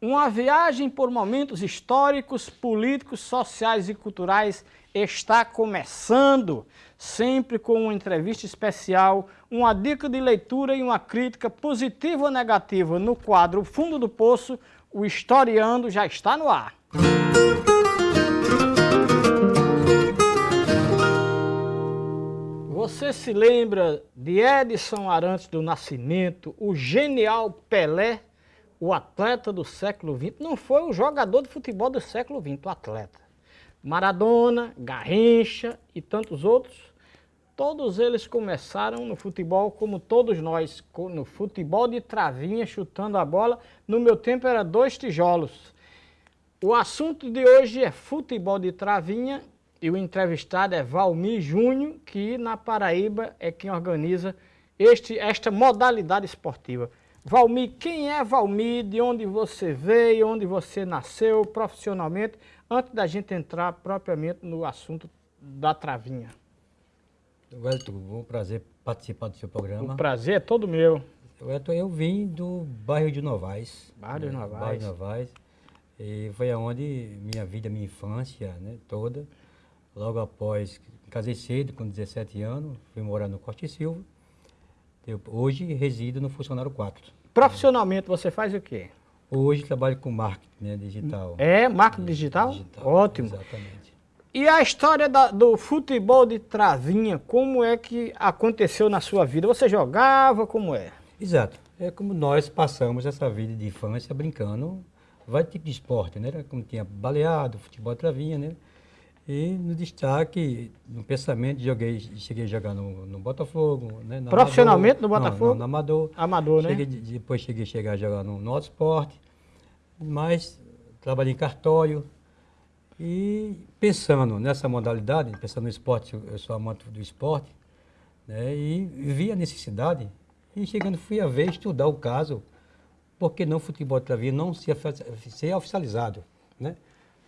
Uma viagem por momentos históricos, políticos, sociais e culturais está começando, sempre com uma entrevista especial, uma dica de leitura e uma crítica positiva ou negativa no quadro Fundo do Poço, o Historiando já está no ar. Você se lembra de Edson Arantes do Nascimento, o genial Pelé? O atleta do século XX não foi o jogador de futebol do século XX, o atleta. Maradona, Garrincha e tantos outros, todos eles começaram no futebol como todos nós, no futebol de travinha, chutando a bola. No meu tempo era dois tijolos. O assunto de hoje é futebol de travinha e o entrevistado é Valmir Júnior, que na Paraíba é quem organiza este, esta modalidade esportiva. Valmir, quem é Valmir? De onde você veio? Onde você nasceu profissionalmente? Antes da gente entrar propriamente no assunto da travinha. Wellington, um prazer participar do seu programa. O prazer é todo meu. Wellington, eu vim do bairro de Novaes. Bairro de Novaes. Bairro de Novaes. E foi aonde minha vida, minha infância né, toda. Logo após, casei cedo, com 17 anos, fui morar no Corte Silva. Eu, hoje resido no Funcionário 4. Profissionalmente você faz o quê? Hoje trabalho com marketing né, digital. É, marketing digital? digital? Ótimo. Exatamente. E a história da, do futebol de travinha, como é que aconteceu na sua vida? Você jogava, como é? Exato. É como nós passamos essa vida de infância brincando, vários tipos de esporte, né? Como tinha baleado, futebol de travinha, né? E no destaque, no pensamento, joguei, cheguei a jogar no, no Botafogo. Né, no Profissionalmente Amador, no Botafogo? Não, no Amador. Amador, né? Cheguei, depois cheguei a chegar a jogar no, no Auto Esporte. Mas trabalhei em cartório. E pensando nessa modalidade, pensando no esporte, eu sou amante do esporte, né, e vi a necessidade. E chegando, fui a ver, estudar o caso, porque não o futebol de travinha não ser, ser oficializado. Né?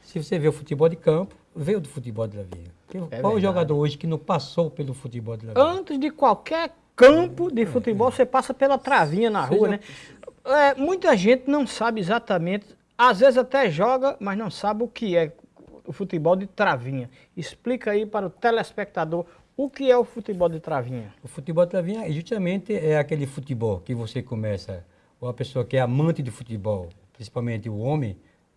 Se você vê o futebol de campo, veio do futebol de Lavia. É Qual o jogador hoje que não passou pelo futebol de Lavia? Antes de qualquer campo de futebol, você passa pela travinha na rua, né? É, muita gente não sabe exatamente, às vezes até joga, mas não sabe o que é o futebol de travinha. Explica aí para o telespectador o que é o futebol de travinha. O futebol de travinha justamente é aquele futebol que você começa, ou a pessoa que é amante de futebol, principalmente o homem,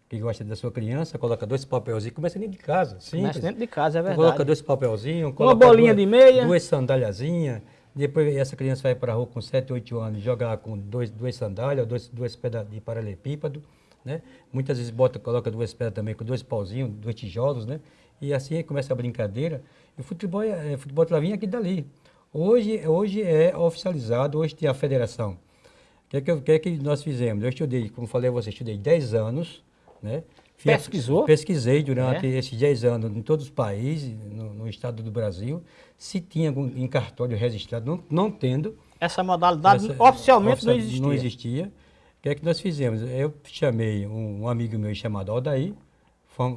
que gosta da sua criança, coloca dois papelzinhos, começa dentro de casa. Simples. Começa dentro de casa, é verdade. Coloca dois papelzinhos, uma bolinha duas, de meia, duas sandáliazinhas. Depois essa criança vai para a rua com 7, 8 anos, jogar com dois, duas sandálias, dois, duas pedras de paralelepípedo, né? Muitas vezes bota, coloca duas pedras também com dois pauzinhos, dois tijolos, né? E assim começa a brincadeira. E o futebol é, é futebol travinha aqui dali. Hoje, hoje é oficializado, hoje tem a federação. O que, é que, que, é que nós fizemos? Eu estudei, como falei a você, estudei 10 anos, né? Pesquisou? Pesquisei durante é. esses 10 anos em todos os países, no, no, estado do Brasil, se tinha algum em cartório registrado, não, não tendo. Essa modalidade essa, oficialmente não existia. Não existia. O que é que nós fizemos? Eu chamei um, um amigo meu chamado Aldair,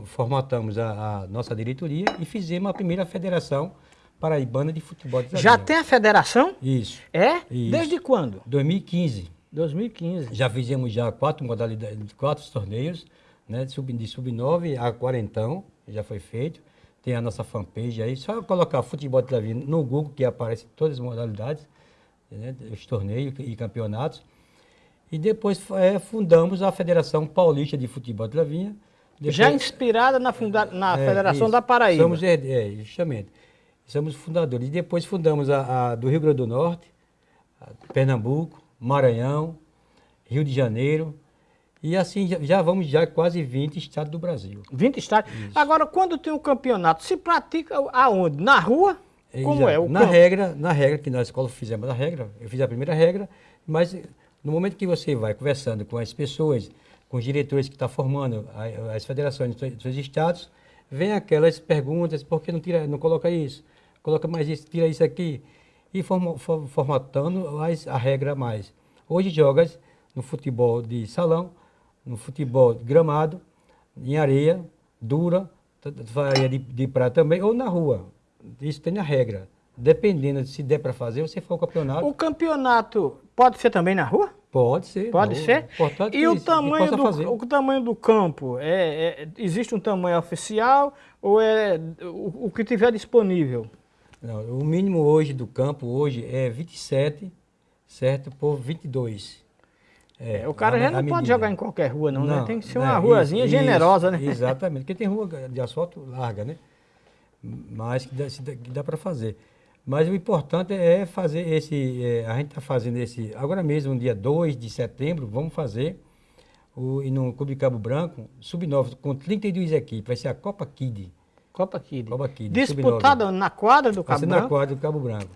formatamos a, a, nossa diretoria e fizemos a primeira federação paraibana de futebol de Já tem a federação? Isso. É? Isso. Desde quando? 2015. 2015. Já fizemos já quatro modalidades, quatro torneios, né? De sub-9 sub a quarentão, já foi feito. Tem a nossa fanpage aí, só colocar futebol de Travinha no Google que aparece todas as modalidades, né? os torneios e campeonatos. E depois é, fundamos a Federação Paulista de Futebol de Travinha. Depois, já inspirada na, funda na é, Federação isso. da Paraíba. Somos, é, é, justamente. Somos fundadores. E depois fundamos a, a do Rio Grande do Norte, Pernambuco, Maranhão, Rio de Janeiro, e assim, já, já, vamos já quase 20 estados do Brasil. 20 estados? Isso. Agora, quando tem um campeonato, se pratica aonde? Na rua? Como é? O na campo? regra, na regra, que na escola fizemos a regra, eu fiz a primeira regra, mas no momento que você vai conversando com as pessoas, com os diretores que estão formando as federações dos seus estados, vem aquelas perguntas, por que não, tira, não coloca isso? Coloca mais isso, tira isso aqui e formatando a regra mais. Hoje jogas no futebol de salão, no futebol de gramado, em areia, dura, areia de, de prata também, ou na rua. Isso tem a regra. Dependendo de se der para fazer, você for o campeonato. O campeonato pode ser também na rua? Pode ser. Pode não, ser? Importante E o tamanho, possa fazer. do, o tamanho do campo? É, é- existe um tamanho oficial ou é o, o que tiver disponível? Não, o mínimo hoje do campo hoje é 27, certo? Por 22. É, o cara já não pode medida. jogar em qualquer rua, não, né? Tem que ser uma né, ruazinha isso, generosa, né? Exatamente, porque tem rua de asfalto larga, né? Mas que dá, dá- para fazer. Mas o importante é fazer esse. é, a gente está fazendo esse. Agora mesmo, no dia 2 de setembro, vamos fazer o, e no Clube Cabo Branco, sub-9, com 32 equipes. Vai ser a Copa Kid. Copa Kid. Copa Kid. Disputada na quadra do Vai Cabo ser na Branco? quadra do Cabo Branco.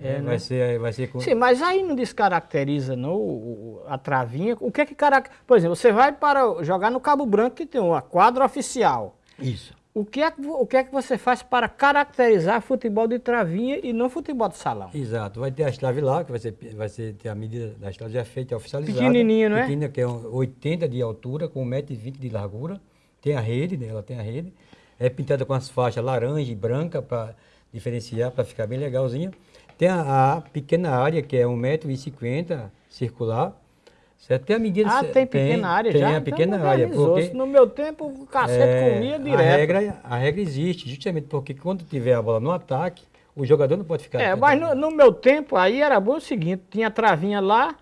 É, vai, né? ser, vai ser. Sim, mas aí não descaracteriza não, a travinha. O que é que caracteriza? Por exemplo, você vai para jogar no Cabo Branco que tem uma quadra oficial. Isso. O que, é o que é que você faz para caracterizar futebol de travinha e não futebol de salão? Exato. Vai ter a chave lá, que vai ser, vai ser ter a medida da chave já feita, oficializada. Pequenininha, não é? Pequena, que é um 80 de altura, com 1,20m de largura. Tem a rede, né? ela tem a rede. É pintada com as faixas laranja e branca para diferenciar, para ficar bem legalzinha. Tem a, a pequena área, que é 1,50m circular. Certo? Tem a medida... Ah, tem pequena área tem já? a Então pequena área. modernizou-se. Porque No meu tempo, o cacete é, comia a direto. regra, a regra existe, justamente porque quando tiver a bola no ataque, o jogador não pode ficar... É, mas no, no meu tempo aí era bom o seguinte, tinha travinha lá,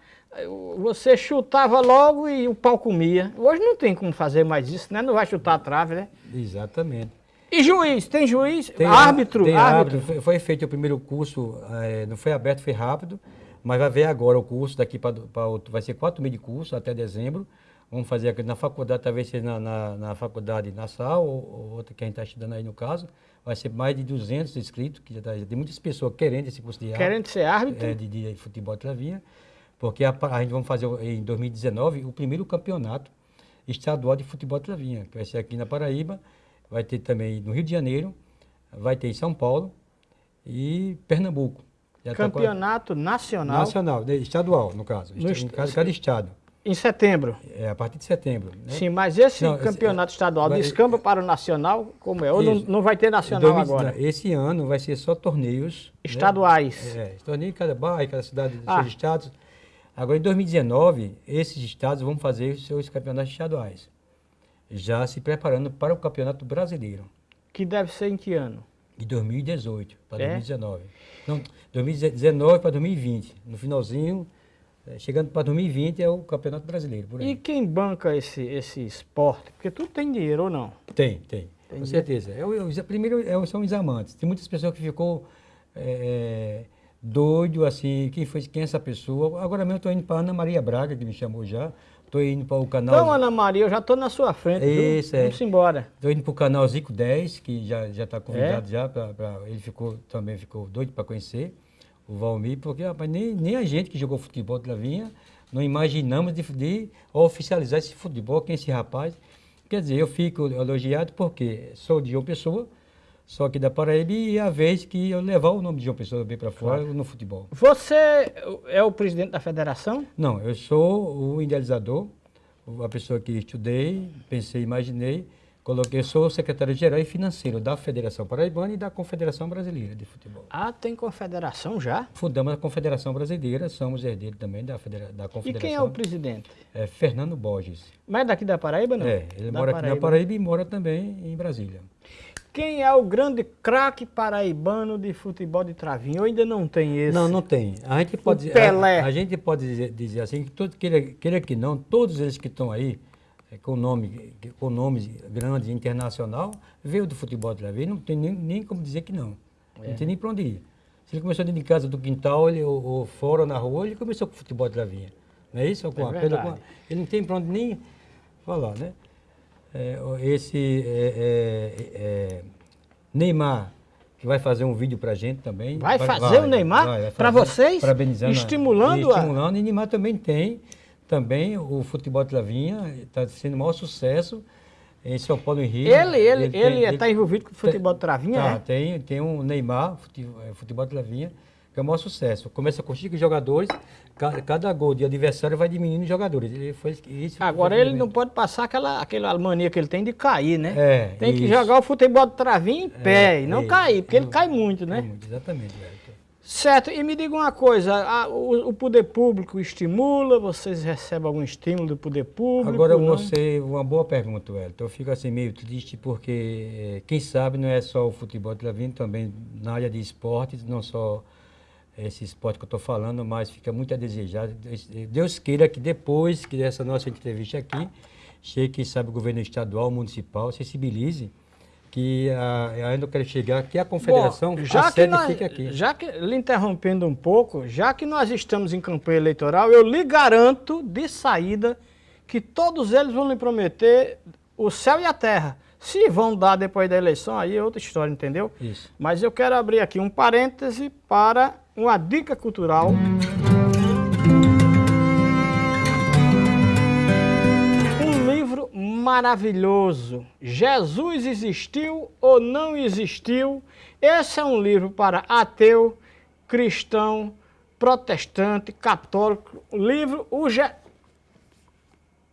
você chutava logo e o pau comia. Hoje não tem como fazer mais isso, né? Não vai chutar a trave, né? Exatamente. E juiz? Tem juiz? Tem árbitro? Tem árbitro. árbitro. Foi, feito o primeiro curso, eh, não foi aberto, foi rápido, mas vai ver agora o curso daqui para outro. Vai ser quatro meses de curso até dezembro. Vamos fazer aqui na faculdade, talvez seja na, na, na faculdade Nassau, ou, ou outra que a gente está estudando aí no caso. Vai ser mais de 200 inscritos, que já, tá, tem muitas pessoas querendo esse curso de árbitro. Querendo ser árbitro? é, de, de futebol de travinha, porque a, a gente vai fazer em 2019 o primeiro campeonato estadual de futebol de travinha, que vai ser aqui na Paraíba, vai ter também no Rio de Janeiro, vai ter em São Paulo e Pernambuco. Tá Campeonato nacional, nacional, né, estadual no caso, No est- cada, cada estado, em setembro. é a partir de setembro. né? Sim, mas esse Não, esse- campeonato estadual vai- descamba para o nacional, como é? Ou não, não vai ter nacional 2019, agora? Esse ano vai ser só torneios né? Estaduais. É, torneio em cada bairro, cada cidade dos Ah. seus estados. Agora, em 2019, esses estados vão fazer os seus campeonatos estaduais, já se preparando para o campeonato brasileiro, Que deve ser em que ano? de 2018 para É? 2019. Não, 2019 para 2020. No finalzinho, eh, chegando para 2020 é o campeonato brasileiro. E quem banca esse, esse esporte? Porque tudo tem dinheiro ou não? Tem, tem. Com certeza. É, o- o- primeiro é, o- são os amantes. Tem muitas pessoas que ficou é, doido, assim, quem foi quem é essa pessoa. Agora mesmo eu estou indo para Ana Maria Braga, que me chamou já. Estou indo para o canal. Então, Ana Maria, eu já estou na sua frente. viu? Isso, é. Vamos embora. Estou indo para o canal Zico 10, que já já está convidado É? já para ele ficou também ficou doido para conhecer o Valmir, porque rapaz, nem, nem a gente que jogou futebol de Lavinha não imaginamos de, de oficializar esse futebol, quem é esse rapaz. Quer dizer, eu fico elogiado porque sou de João Pessoa, só que da Paraíba e é a vez que eu levar o nome de João Pessoa bem para fora no futebol. Você é o presidente da federação? Não, eu sou o idealizador, a pessoa que estudei, pensei, imaginei, coloquei, sou o secretário-geral e financeiro da Federação Paraibana e da Confederação Brasileira de Futebol. Ah, tem confederação já? Fundamos a Confederação Brasileira, somos herdeiros também da, federa da E Confederação. quem é o presidente? É Fernando Borges. Mas daqui da Paraíba, não? É, ele Da mora aqui na Paraíba e mora também em Brasília. Quem é o grande craque paraibano de futebol de travinho? Eu ainda não tem esse. Não, não tem. A gente pode, dizer- Pelé. A, a gente pode dizer, dizer assim, que todo, queira, queira que não, todos eles que estão aí, é, com nome, com nomes grandes, internacional, veio do futebol de Lavi, não tem nem, nem como dizer que não. É. Não tem nem para onde ir. Se ele começou dentro de casa, do quintal, ele, ou, ou fora, na rua, ele começou com o futebol de Lavinha. Não é isso? Com É a pedra, com a- ele não tem para onde nem falar, né? É, o- esse é, é, é, Neymar, que vai fazer um vídeo pra gente também. Vai fazer o Neymar fazer, vocês? Parabenizando. a- Estimulando e a- Estimulando. E Neymar também tem, também o futebol de Lavinha, está sendo o maior sucesso em São Paulo e Rio. Ele, ele, ele está envolvido com futebol de travinha, Tá, é? tem, tem um Neymar, fute- eh, futebol de Lavinha, que é o maior sucesso. Começa com cinco jogadores, ca- cada gol de adversário vai diminuindo os jogadores. Ele foi, isso Agora ele não pode passar aquela, aquela mania que ele tem de cair, né? É, tem que isso. jogar o futebol de travinha em pé e não isso. cair, porque ele cai muito, É né? muito, exatamente, Wellington. Certo, e me diga uma coisa, a, o, o, poder público estimula, vocês recebem algum estímulo do poder público? Agora você, uma boa pergunta, Elton. Eu fico assim meio triste porque, eh, quem sabe, não é só o futebol que está vindo, também na área de esportes, não só esse esporte que eu estou falando, mas fica muito a desejar. Deus queira que depois que dessa nossa entrevista aqui, chegue, quem sabe, o governo estadual, municipal, sensibilize que a, ainda quero chegar que a confederação Bom, já a que nós, fica aqui. Já que, lhe interrompendo um pouco, já que nós estamos em campanha eleitoral, eu lhe garanto de saída que todos eles vão lhe prometer o céu e a terra. Se vão dar depois da eleição, aí é outra história, entendeu? Isso. Mas eu quero abrir aqui um parêntese para uma dica cultural. maravilhoso. Jesus existiu ou não existiu? Esse é um livro para ateu, cristão, protestante, católico. Livro o Je...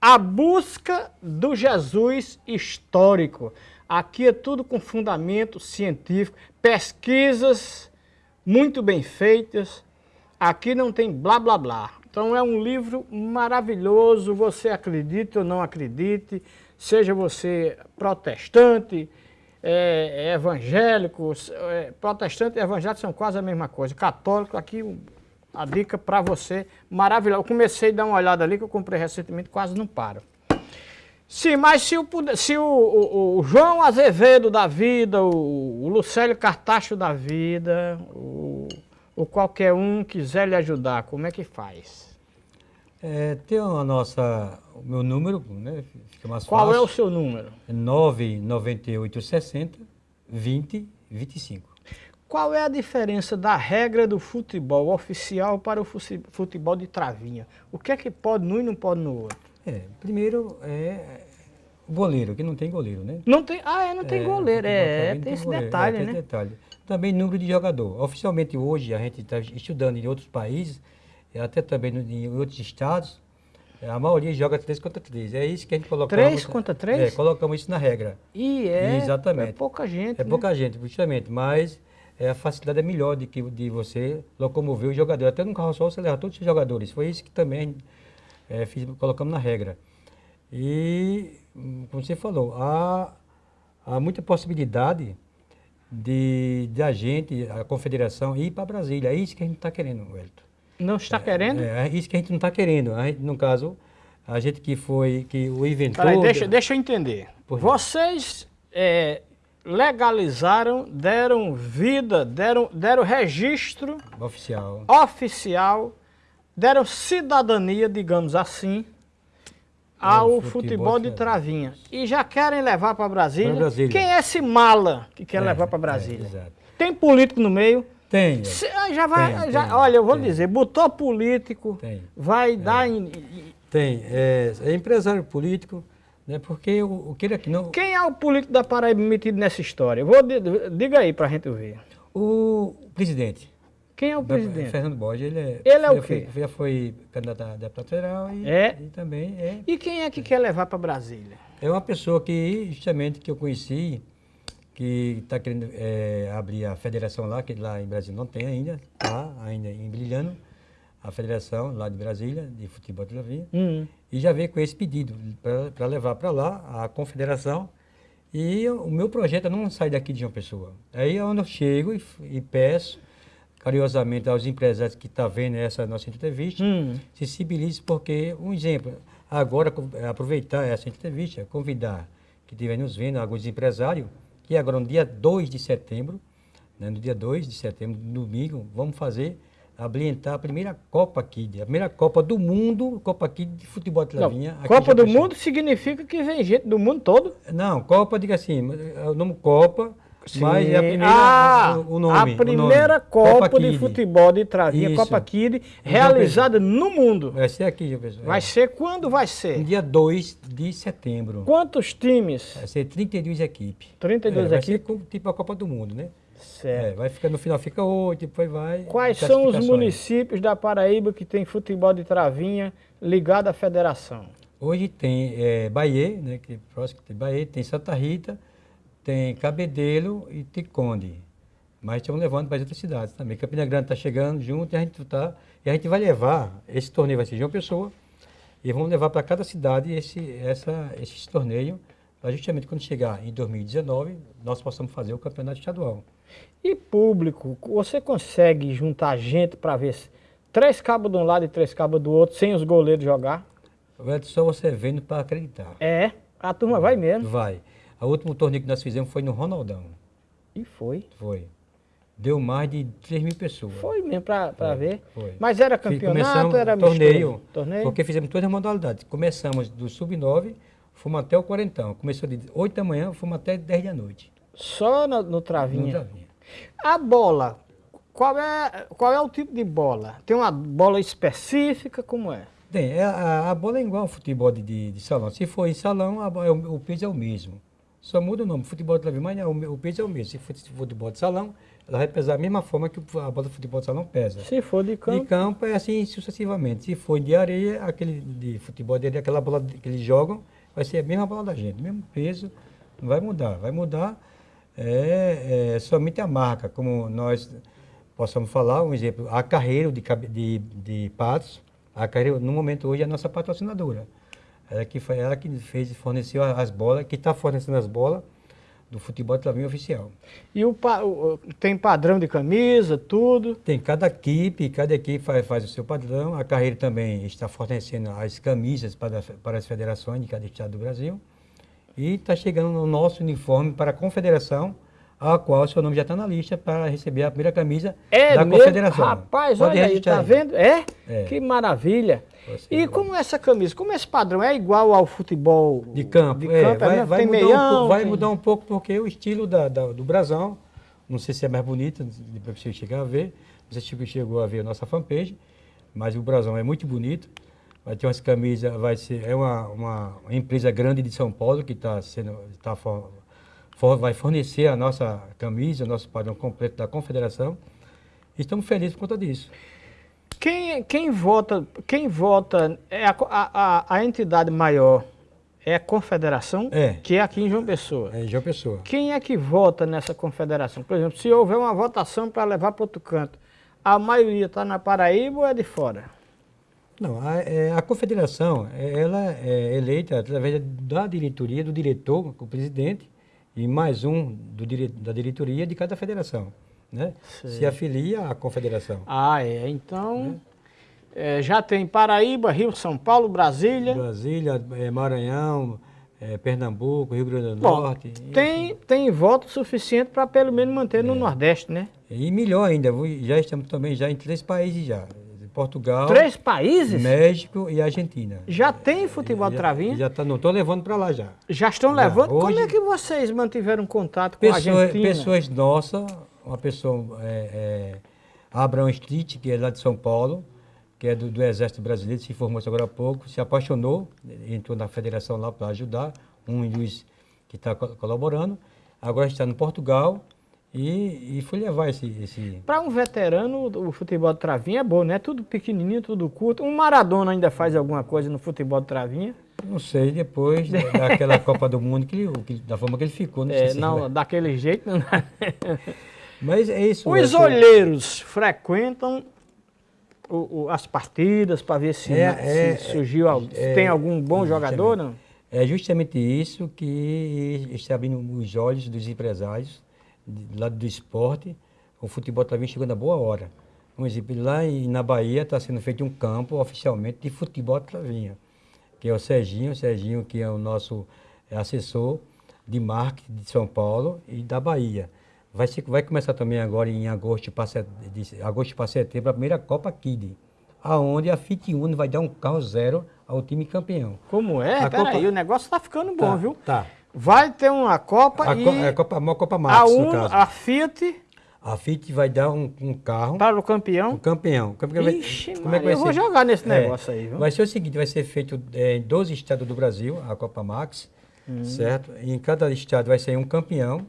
A Busca do Jesus Histórico. Aqui é tudo com fundamento científico, pesquisas muito bem feitas. Aqui não tem blá blá blá. Então é um livro maravilhoso, você acredite ou não acredite, seja você protestante, é, é evangélico, é, protestante e evangélico são quase a mesma coisa. Católico, aqui a dica para você maravilhosa. Eu comecei a dar uma olhada ali que eu comprei recentemente, quase não paro. Sim, mas se o, se o, o, o João Azevedo da vida, o, o Lucélio Cartacho da vida, o, o qualquer um quiser lhe ajudar, como é que faz? É, tem a nossa, o meu número, né? Fica mais Qual fácil. é o seu número? 99860 2025. Qual é a diferença da regra do futebol oficial para o futebol de travinha? O que é que pode num e não pode no outro? É, primeiro é o goleiro, que não tem goleiro, né? Não tem, ah, é, não tem é, goleiro, é, tem, tem esse goleiro, detalhe, é, né? detalhe. Também número de jogador. Oficialmente hoje a gente está estudando em outros países, até também em outros estados, é, a maioria joga 3 contra 3. É isso que a gente coloca. 3 contra 3? É, colocamos isso na regra. E é. Exatamente. É pouca gente. É né? pouca gente, justamente. Mas é, a facilidade é melhor de, que, de você locomover o jogador. Até no carro só você leva todos os jogadores. Foi isso que também é, fiz, colocamos na regra. E, como você falou, há, há muita possibilidade de, de a gente, a confederação, ir para Brasília. É isso que a gente está querendo, Wellington. Não está querendo? É, é, isso que a gente não está querendo. A gente, no caso, a gente que foi, que o inventor... Peraí, deixa, deixa eu entender. Vocês é, legalizaram, deram vida, deram, deram registro... Oficial. Oficial, deram cidadania, digamos assim, ao futebol, futebol de travinha. E já querem levar para Brasília. Brasília. Quem é esse mala que quer é, levar para Brasília? É, Tem político no meio? Tem. já vai, tem, já, tem, olha, eu vou tem. dizer, botou político, vai é. dar... Em, tem, é, é, empresário político, né, porque o, o que aqui não... Quem é o político da Paraíba metido nessa história? Vou, diga aí pra gente ver. O presidente. Quem é o presidente? Fernando Borges, ele é... Ele é o quê? Foi, já foi candidato a deputado federal e, é? e também é... E quem é que quer levar para Brasília? É uma pessoa que, justamente, que eu conheci, que está querendo é, abrir a federação lá, que lá em Brasília não tem ainda, tá ainda em Brilhando, a federação lá de Brasília, de futebol de Lavinha, uhum. e já veio com esse pedido para levar para lá a confederação. E o meu projeto é não sair daqui de uma pessoa. Aí é onde eu chego e, e peço carinhosamente aos empresários que estão tá vendo essa nossa entrevista, uhum. sensibilize, porque, um exemplo, agora aproveitar essa entrevista, convidar que estiver nos vendo, alguns empresários, que agora no dia 2 de setembro, né, no dia 2 de setembro, domingo, vamos fazer, habilitar a primeira Copa Kid, a primeira Copa do Mundo, Copa Kid de futebol de lavinha. Copa do Mundo significa que vem gente do mundo todo? Não, Copa, diga assim, o nome Copa, Sim. mas é a primeira, ah, o nome. A primeira nome. Copa, Copa de futebol de travinha, Isso. Copa Kid, realizada no mundo. Vai ser aqui, professor. Vai ser quando vai ser? No dia 2 de setembro. Quantos times? Vai ser 32 equipes. 32 é, equipes? Vai ser tipo a Copa do Mundo, né? Certo. É, vai ficar no final fica oito, depois vai. Quais são os municípios da Paraíba que tem futebol de travinha ligado à federação? Hoje tem é, Bahia, né, que é próximo tem Bahia, tem Santa Rita, tem Cabedelo e Ticonde. Mas estamos levando para as outras cidades também. Campina Grande está chegando junto e a gente tá, e a gente vai levar, esse torneio vai ser de uma pessoa, e vamos levar para cada cidade esse, essa, esse torneio, para justamente quando chegar em 2019, nós possamos fazer o campeonato estadual. E público, você consegue juntar gente para ver três cabos de um lado e três cabos do outro, sem os goleiros jogar? Só você vendo para acreditar. É, a turma vai mesmo. Vai. O último torneio que nós fizemos foi no Ronaldão. E foi. Foi. Deu mais de 3 mil pessoas. Foi mesmo, para ver. Foi. Mas era campeonato, era torneio, torneio? Porque fizemos todas as modalidades. Começamos do sub-9, fomos até o quarentão. Começou de 8 da manhã, fomos até 10 da noite. Só no, no travinha? No travinha. A bola, qual é, qual é o tipo de bola? Tem uma bola específica, como é? Tem, é, a, a, bola é igual ao futebol de, de, de, salão. Se for em salão, a, é o, o peso é o mesmo. Só muda o nome. Futebol de travinha, mas o, o peso é o mesmo. Se for futebol de salão, ela vai pesar da mesma forma que a bola de futebol de salão pesa. Se for de campo? De campo é assim sucessivamente. Se for de areia, aquele de futebol de areia, aquela bola que eles jogam, vai ser a mesma bola da gente, mesmo peso, não vai mudar. Vai mudar é, é somente a marca, como nós possamos falar, um exemplo, a Carreiro de, de, de Patos, a Carreiro, no momento hoje, é a nossa patrocinadora. Ela que, foi, ela que fez, forneceu as bolas, que está fornecendo as bolas do futebol de oficial. E o, o, tem padrão de camisa, tudo? Tem, cada equipe, cada equipe faz, faz o seu padrão. A carreira também está fornecendo as camisas para, para as federações de cada estado do Brasil. E está chegando o nosso uniforme para a confederação, a qual o seu nome já está na lista para receber a primeira camisa é da mesmo? confederação. Rapaz, Pode olha aí, tá vendo? É? é? Que maravilha. E como essa camisa, como esse padrão é igual ao futebol de campo? De campo é, vai, vai, tem mudar meião, um, vai tem... mudar um pouco porque o estilo da, da, do brasão, não sei se é mais bonito, depois você chegar a ver, você chegou a ver a nossa fanpage, mas o brasão é muito bonito. Vai ter umas camisas, vai ser, é uma, uma empresa grande de São Paulo que está sendo, tá for, vai fornecer a nossa camisa, o nosso padrão completo da confederação. Estamos felizes por conta disso. Quem, quem vota, quem vota é a, a, a entidade maior é a confederação, é. que é aqui em João Pessoa. É em João Pessoa. Quem é que vota nessa confederação? Por exemplo, se houver uma votação para levar para outro canto, a maioria está na Paraíba ou é de fora? Não, a, é, a confederação, é, ela é eleita através da diretoria, do diretor, o presidente, e mais um do, da diretoria de cada federação né? se afilia à confederação. Ah, é. Então, é, já tem Paraíba, Rio, São Paulo, Brasília. Brasília, é, Maranhão, é, Pernambuco, Rio Grande do Bom, Norte. Tem, tem voto suficiente para pelo menos manter no é. Nordeste, né? E melhor ainda, já estamos também já em três países já. Portugal, Três países? México e Argentina. Já tem futebol de travinha? Já tá, não estou levando para lá já. Já estão já. levando? Hoje, Como é que vocês mantiveram contato com pessoas, a Argentina? Pessoas nossas uma pessoa, é, é, Abraham Street, que é lá de São Paulo, que é do, do Exército Brasileiro, se formou agora há pouco, se apaixonou, entrou na federação lá para ajudar, um juiz que está colaborando, agora está no Portugal e, e foi levar esse... esse... Para um veterano, o futebol de travinha é bom, né? Tudo pequenininho, tudo curto. Um Maradona ainda faz alguma coisa no futebol de travinha? Não sei, depois daquela Copa do Mundo, que, que, da forma que ele ficou. Não, é, não vai... daquele jeito não Mas é isso. Os olheiros frequentam o, o, as partidas para ver se, é, se é, surgiu, é, tem algum bom jogador, não? É justamente isso que está abrindo os olhos dos empresários do lado do esporte. O futebol está vindo chegando a boa hora. Um exemplo, lá na Bahia está sendo feito um campo oficialmente de futebol travinha, que é o Serginho, o Serginho que é o nosso assessor de marketing de São Paulo e da Bahia. Vai, ser, vai começar também agora em agosto para agosto para setembro a primeira Copa Kid, aonde a Fit Uno vai dar um carro zero ao time campeão. Como é? Peraí, Copa... o negócio está ficando bom, tá, viu? Tá. Vai ter uma Copa a e... Co a Copa, uma Copa Max, a Uno, caso. A Fiat... A Fiat vai dar um, um carro... Para o campeão? O campeão. O campeão Ixi, vai, como é que vai eu ser? vou jogar nesse é, negócio aí, viu? Vai ser o seguinte, vai ser feito é, em 12 estados do Brasil, a Copa Max, hum. certo? E em cada estado vai ser um campeão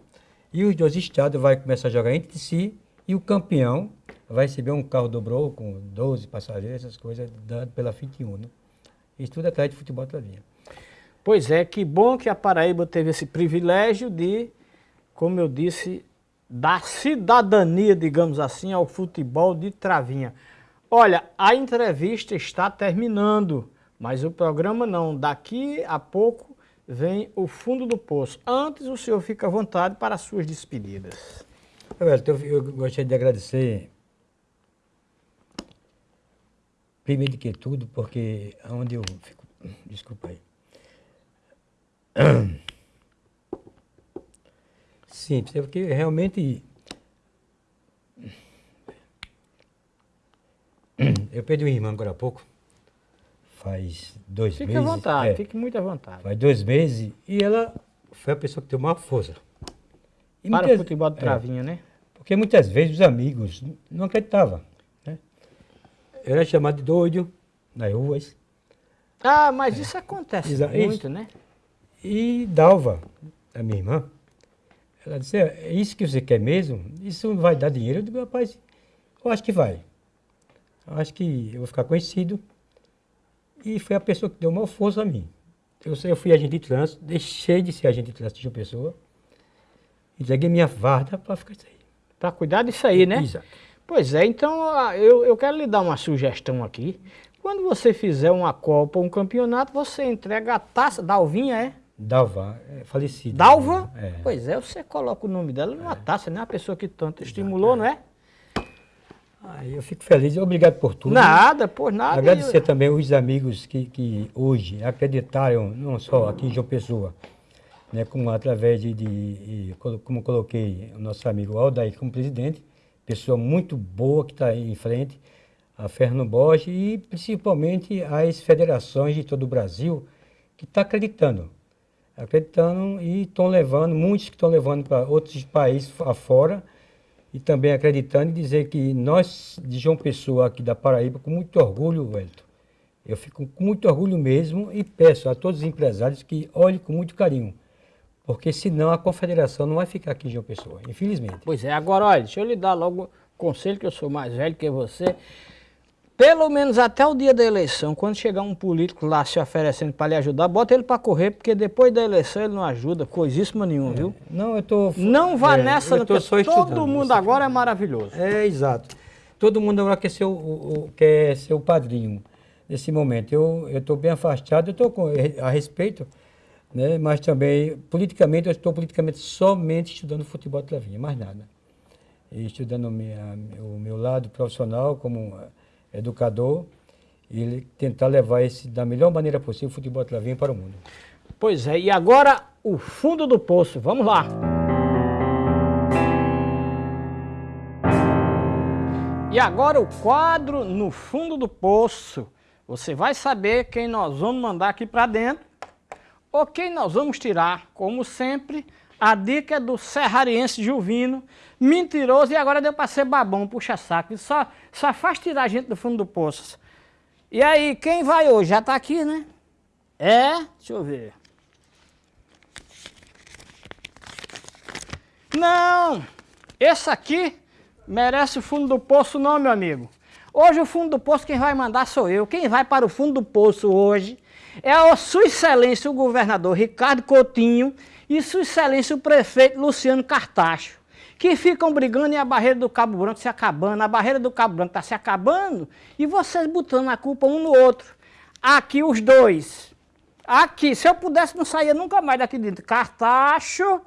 e os dois estados vão começar a jogar entre si e o campeão vai receber um carro dobrou com 12 passageiros, essas coisas, dado pela FIT Uno. Isso tudo atrás de futebol linha. Pois é, que bom que a Paraíba teve esse privilégio de, como eu disse, da cidadania, digamos assim, ao futebol de travinha. Olha, a entrevista está terminando, mas o programa não. Daqui a pouco vem o fundo do poço. Antes, o senhor fica à vontade para as suas despedidas. Eu, eu gostaria de agradecer, primeiro de que tudo, porque onde eu fico... Desculpa aí. Sim, porque realmente Eu perdi uma irmã agora há pouco, faz dois fique meses. Fique à vontade, é, fique muito à vontade. Faz dois meses e ela foi a pessoa que deu maior força. E Para muitas, o futebol de travinha, é, né? Porque muitas vezes os amigos não acreditavam. Né? Eu era chamado de doido nas ruas. Ah, mas é. isso acontece Exa muito, isso. né? E Dalva, a minha irmã, ela disse, é isso que você quer mesmo? Isso vai dar dinheiro? Eu digo, rapaz, eu acho que vai acho que eu vou ficar conhecido. E foi a pessoa que deu maior força a mim. Eu, eu fui agente de trânsito, deixei de ser agente de trânsito de uma pessoa. E entreguei minha varda para ficar isso aí. Para cuidar disso aí, né? Exato. Pois é, então eu, eu quero lhe dar uma sugestão aqui. Quando você fizer uma Copa, um campeonato, você entrega a taça. Dalvinha, é? Dalva, é falecida. Dalva? É. Pois é, você coloca o nome dela numa é. taça, né? A pessoa que tanto estimulou, é. não é? Aí eu fico feliz, obrigado por tudo. Nada, por nada. Agradecer eu... também os amigos que, que hoje acreditaram, não só aqui em João Pessoa, né, como através de, de, como coloquei o nosso amigo Aldair como presidente, pessoa muito boa que está aí em frente, a Fernando Borges e principalmente as federações de todo o Brasil que estão tá acreditando. Acreditando e estão levando, muitos que estão levando para outros países afora, e também acreditando e dizer que nós, de João Pessoa, aqui da Paraíba, com muito orgulho, Wellington, eu fico com muito orgulho mesmo e peço a todos os empresários que olhem com muito carinho, porque senão a confederação não vai ficar aqui em João Pessoa, infelizmente. Pois é, agora olha, deixa eu lhe dar logo conselho, que eu sou mais velho que você, pelo menos até o dia da eleição, quando chegar um político lá se oferecendo para lhe ajudar, bota ele para correr, porque depois da eleição ele não ajuda coisíssima nenhuma, é. viu? Não, eu tô... Não vá é, nessa, porque todo mundo agora é maravilhoso. É, exato. Todo mundo agora quer ser o, o, quer ser o padrinho nesse momento. Eu estou bem afastado, eu estou a respeito, né? mas também, politicamente, eu estou politicamente somente estudando futebol de travinha, mais nada. E estudando minha, o meu lado profissional como educador, e tentar levar esse da melhor maneira possível o futebol travinho para o mundo. Pois é, e agora o fundo do poço, vamos lá. E agora o quadro no fundo do poço. Você vai saber quem nós vamos mandar aqui para dentro ou quem nós vamos tirar. Como sempre, a dica é do serrariense Juvino, mentiroso e agora deu para ser babão, puxa saco. Só, só faz tirar a gente do fundo do poço. E aí, quem vai hoje? Já está aqui, né? É? Deixa eu ver. Não! Esse aqui merece o fundo do poço não, meu amigo. Hoje o fundo do poço quem vai mandar sou eu. Quem vai para o fundo do poço hoje é a sua excelência o governador Ricardo Coutinho e sua excelência o prefeito Luciano Cartacho que ficam brigando e a barreira do Cabo Branco se acabando, a barreira do Cabo Branco está se acabando e vocês botando a culpa um no outro. Aqui os dois. Aqui, se eu pudesse não sair nunca mais daqui dentro. Cartacho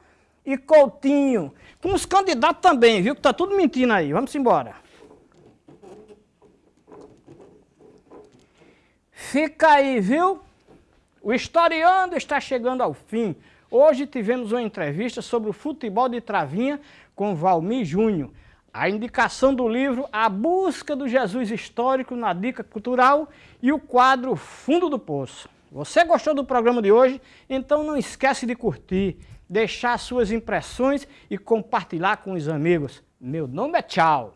e Coutinho. Com os candidatos também, viu? Que tá tudo mentindo aí. Vamos embora. Fica aí, viu? O historiando está chegando ao fim. Hoje tivemos uma entrevista sobre o futebol de travinha com Valmir Júnior. A indicação do livro A Busca do Jesus Histórico na Dica Cultural e o quadro Fundo do Poço. Você gostou do programa de hoje? Então não esquece de curtir, deixar suas impressões e compartilhar com os amigos. Meu nome é Tchau.